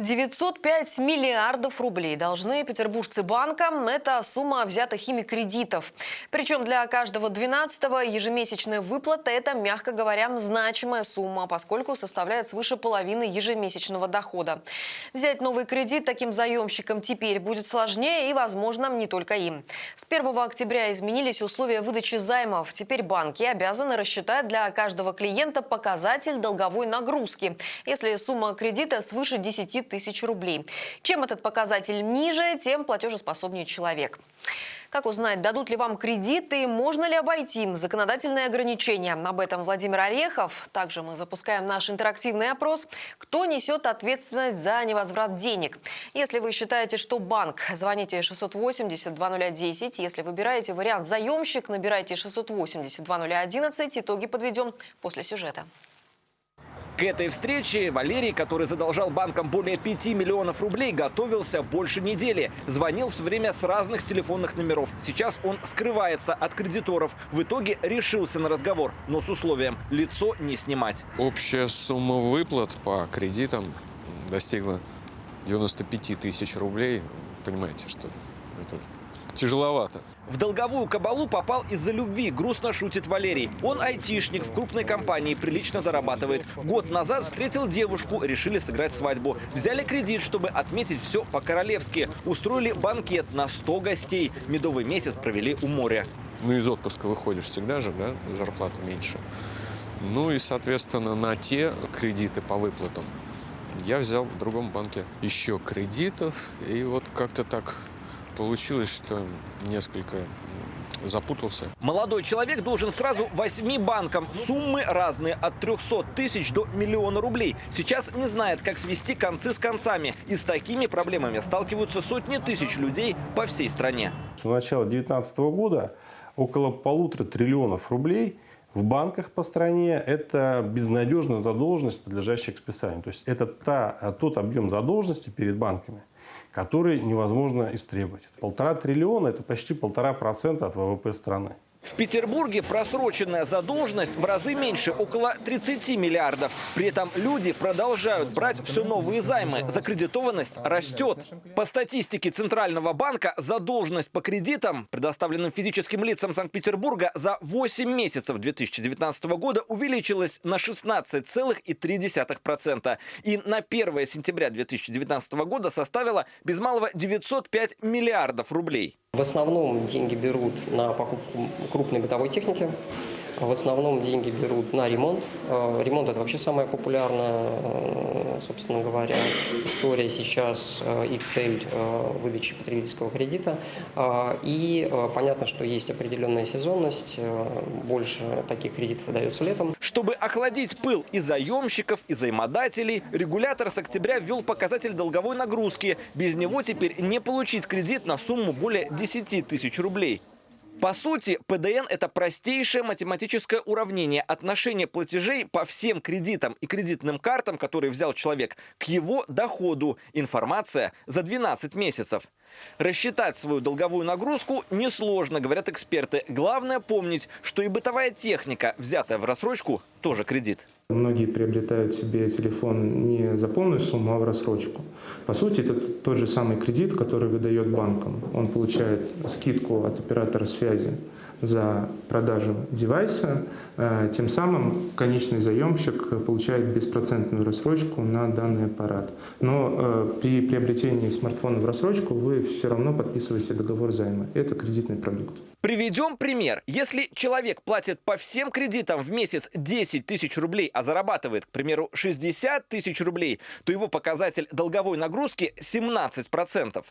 905 миллиардов рублей должны петербуржцы банкам. Это сумма взятых ими кредитов. Причем для каждого 12-го ежемесячная выплата – это, мягко говоря, значимая сумма, поскольку составляет свыше половины ежемесячного дохода. Взять новый кредит таким заемщикам теперь будет сложнее и, возможно, не только им. С 1 октября изменились условия выдачи займов. Теперь банки обязаны рассчитать для каждого клиента показатель долговой нагрузки, если сумма кредита свыше 10 тысяч рублей. Чем этот показатель ниже, тем платежеспособнее человек. Как узнать, дадут ли вам кредиты, можно ли обойти законодательные ограничения? Об этом Владимир Орехов. Также мы запускаем наш интерактивный опрос. Кто несет ответственность за невозврат денег? Если вы считаете, что банк, звоните 680-2010. Если выбираете вариант заемщик, набирайте 680-2011. Итоги подведем после сюжета. К этой встрече Валерий, который задолжал банкам более 5 миллионов рублей, готовился больше недели. Звонил все время с разных телефонных номеров. Сейчас он скрывается от кредиторов. В итоге решился на разговор, но с условием лицо не снимать. Общая сумма выплат по кредитам достигла 95 тысяч рублей. Понимаете, что это тяжеловато. В долговую кабалу попал из-за любви, грустно шутит Валерий. Он айтишник, в крупной компании, прилично зарабатывает. Год назад встретил девушку, решили сыграть свадьбу. Взяли кредит, чтобы отметить все по-королевски. Устроили банкет на 100 гостей. Медовый месяц провели у моря. Ну, из отпуска выходишь всегда же, да, зарплата меньше. Ну и, соответственно, на те кредиты по выплатам я взял в другом банке еще кредитов. И вот как-то так получилось, что несколько запутался. Молодой человек должен сразу восьми банкам. Суммы разные, от 300 тысяч до миллиона рублей. Сейчас не знает, как свести концы с концами. И с такими проблемами сталкиваются сотни тысяч людей по всей стране. С начала 2019 года около полутора триллионов рублей в банках по стране – это безнадежная задолженность, подлежащая к списанию. То есть это та, тот объем задолженности перед банками – который невозможно истребовать. Полтора триллиона – это почти полтора процента от ВВП страны. В Петербурге просроченная задолженность в разы меньше, около 30 миллиардов. При этом люди продолжают брать все новые займы. Закредитованность растет. По статистике Центрального банка, задолженность по кредитам, предоставленным физическим лицам Санкт-Петербурга, за 8 месяцев 2019 года увеличилась на 16,3%. И на 1 сентября 2019 года составила без малого 905 миллиардов рублей. В основном деньги берут на покупку крупной бытовой техники. В основном деньги берут на ремонт. Э, ремонт – это вообще самая популярная, э, собственно говоря, история сейчас э, и цель выдачи потребительского кредита. И понятно, что есть определенная сезонность, больше таких кредитов выдается летом. Чтобы охладить пыл и заемщиков, и займодателей, регулятор с октября ввел показатель долговой нагрузки. Без него теперь не получить кредит на сумму более 10 тысяч рублей. По сути, ПДН – это простейшее математическое уравнение отношения платежей по всем кредитам и кредитным картам, которые взял человек, к его доходу. Информация за 12 месяцев. Рассчитать свою долговую нагрузку несложно, говорят эксперты. Главное помнить, что и бытовая техника, взятая в рассрочку, тоже кредит. Многие приобретают себе телефон не за полную сумму, а в рассрочку. По сути, это тот же самый кредит, который выдает банкам. Он получает скидку от оператора связи за продажу девайса. Э, тем самым конечный заемщик получает беспроцентную рассрочку на данный аппарат. Но э, при приобретении смартфона в рассрочку вы все равно подписываете договор займа. Это кредитный продукт. Приведем пример. Если человек платит по всем кредитам в месяц 10 тысяч рублей, а зарабатывает, к примеру, 60 тысяч рублей, то его показатель долговой нагрузки 17%.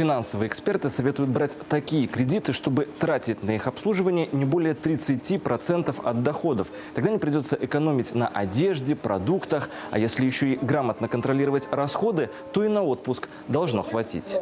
Финансовые эксперты советуют брать такие кредиты, чтобы тратить на их обслуживание не более 30% от доходов. Тогда не придется экономить на одежде, продуктах, а если еще и грамотно контролировать расходы, то и на отпуск должно хватить.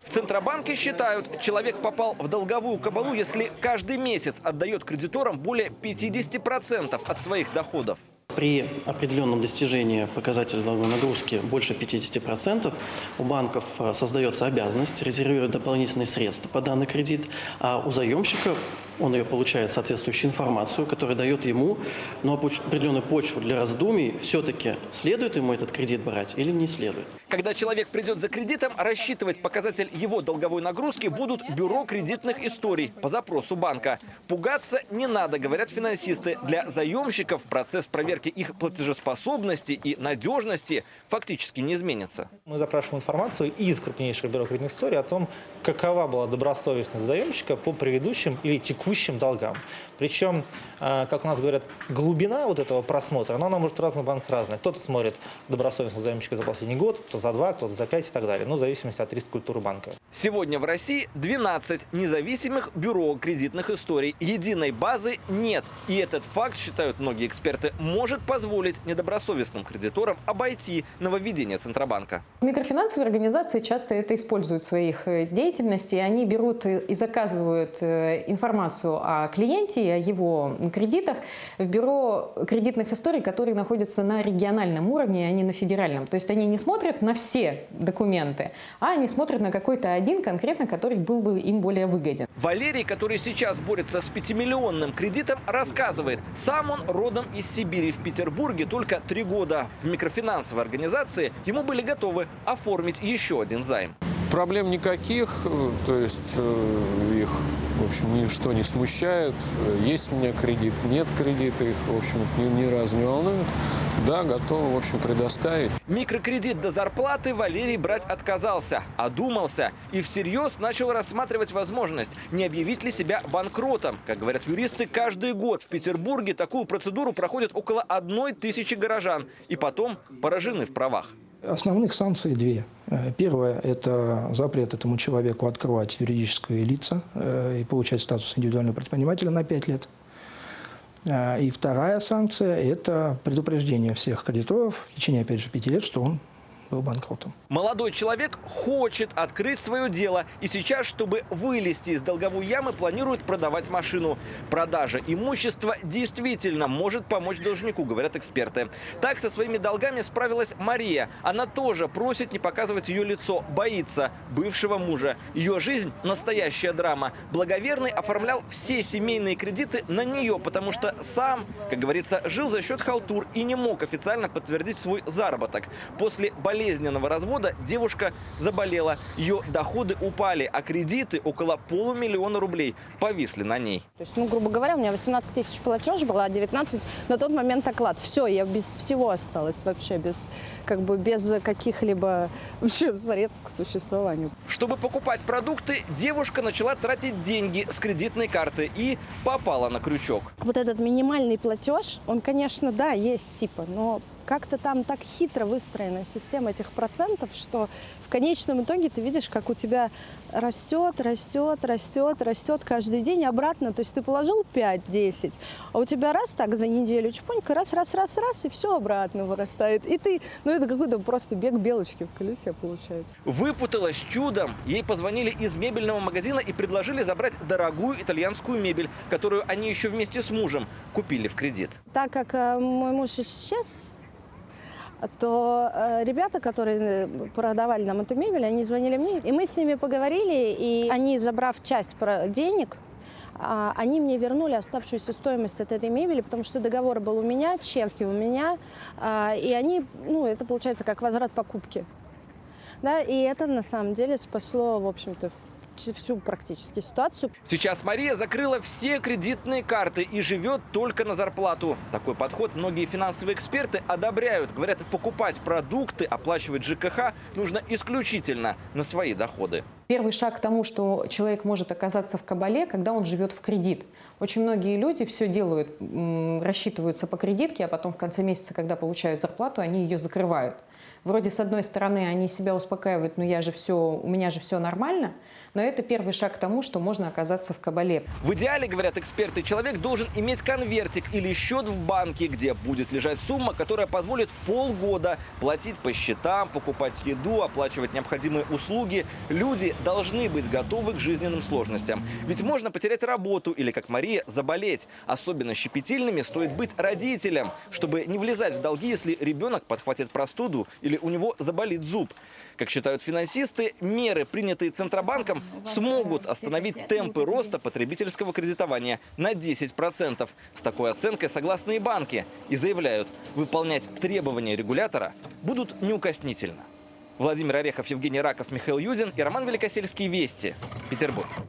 В Центробанке считают, человек попал в долговую кабалу, если каждый месяц отдает кредиторам более 50% от своих доходов. При определенном достижении показателя долговой нагрузки больше 50% у банков э, создается обязанность резервировать дополнительные средства по данный кредит, а у заемщика он ее получает соответствующую информацию, которая дает ему ну, определенную почву для раздумий, все-таки следует ему этот кредит брать или не следует. Когда человек придет за кредитом, рассчитывать показатель его долговой нагрузки будут бюро кредитных историй по запросу банка. Пугаться не надо, говорят финансисты. Для заемщиков процесс проверки их платежеспособности и надежности фактически не изменится. Мы запрашиваем информацию из крупнейших бюро кредитных историй о том, какова была добросовестность заемщика по предыдущим или текущим долгам. Причем, э, как у нас говорят, глубина вот этого просмотра, она, она может в разных банках разная. Кто-то смотрит добросовестность заемщика за последний год, кто за два, кто-то за пять и так далее. Ну, в зависимости от риска культуры банка. Сегодня в России 12 независимых бюро кредитных историй. Единой базы нет. И этот факт, считают многие эксперты, может позволить недобросовестным кредиторам обойти нововведение Центробанка. Микрофинансовые организации часто это используют в своих э, деятельности. Они берут и заказывают э, информацию о клиенте и о его кредитах в бюро кредитных историй, которые находятся на региональном уровне, а не на федеральном. То есть они не смотрят на все документы, а они смотрят на какой-то один конкретно, который был бы им более выгоден. Валерий, который сейчас борется с пятимиллионным кредитом, рассказывает, сам он родом из Сибири. В Петербурге только три года. В микрофинансовой организации ему были готовы оформить еще один займ. Проблем никаких, э, то есть э, их, в общем, ничто не смущает. Есть у меня кредит, нет кредита, их, в общем, ни, ни разу не волнует. Да, готовы, в общем, предоставить. Микрокредит до зарплаты Валерий брать отказался, одумался и всерьез начал рассматривать возможность, не объявить ли себя банкротом. Как говорят юристы, каждый год в Петербурге такую процедуру проходят около одной тысячи горожан и потом поражены в правах. Основных санкций две. Э, Первое – это запрет этому человеку открывать юридическое лица э, и получать статус индивидуального предпринимателя на 5 лет. Э, И вторая санкция – это предупреждение всех кредиторов в течение, опять же, 5 лет, что он был банкротом. Молодой человек хочет открыть свое дело и сейчас, чтобы вылезти из долговой ямы, планирует продавать машину. Продажа имущества действительно может помочь должнику, говорят эксперты. Так со своими долгами справилась Мария. Она тоже просит не показывать ее лицо, боится бывшего мужа. Ее жизнь – настоящая драма. Благоверный оформлял все семейные кредиты на нее, потому что сам, как говорится, жил за счет халтур и не мог официально подтвердить свой заработок. После болезненного развода девушка заболела. Ее доходы упали, а кредиты около полумиллиона рублей повисли на ней. То есть, ну, грубо говоря, у меня 18 тысяч платеж была, а 19 на тот момент оклад. Все, я без всего осталась вообще, без, как бы, без каких-либо вообще средств к существованию. Чтобы покупать продукты, девушка начала тратить деньги с кредитной карты и попала на крючок. Вот этот минимальный платеж, он, конечно, да, есть типа, но как-то там так хитро выстроена система этих процентов, что в конечном итоге ты видишь, как у тебя растет, растет, растет, растет каждый день обратно. То есть ты положил 5-10, а у тебя раз так за неделю чпонька, раз, раз, раз, раз, и все обратно вырастает. И ты, ну это какой-то просто бег белочки в колесе получается. Выпуталась чудом. Ей позвонили из мебельного магазина и предложили забрать дорогую итальянскую мебель, которую они еще вместе с мужем купили в кредит. Так как э, мой муж исчез, то э, ребята, которые э, продавали нам эту мебель, они звонили мне, и мы с ними поговорили, и они, забрав часть денег, а, они мне вернули оставшуюся стоимость от этой мебели, потому что договор был у меня, чеки у меня, а, и они, ну, это получается как возврат покупки. Да, и это на самом деле спасло, в общем-то, всю практически ситуацию. Сейчас Мария закрыла все кредитные карты и живет только на зарплату. Такой подход многие финансовые эксперты одобряют. Говорят, покупать продукты, оплачивать ЖКХ нужно исключительно на свои доходы. Первый шаг к тому, что человек может оказаться в кабале, когда он живет в кредит. Очень многие люди все делают, рассчитываются по кредитке, а потом в конце месяца, когда получают зарплату, они ее закрывают. Вроде с одной стороны они себя успокаивают, ну я же все, у меня же все нормально, но это первый шаг к тому, что можно оказаться в кабале. В идеале, говорят эксперты, человек должен иметь конвертик или счет в банке, где будет лежать сумма, которая позволит полгода платить по счетам, покупать еду, оплачивать необходимые услуги. Люди должны быть готовы к жизненным сложностям. Ведь можно потерять работу или, как Мария, заболеть. Особенно щепетильными стоит быть родителям, чтобы не влезать в долги, если ребенок подхватит простуду или у него заболит зуб. Как считают финансисты, меры, принятые Центробанком, смогут остановить темпы роста потребительского кредитования на 10%. С такой оценкой согласны и банки. И заявляют, выполнять требования регулятора будут неукоснительно. Владимир Орехов, Евгений Раков, Михаил Юдин и Роман Великосельский. Вести. Петербург.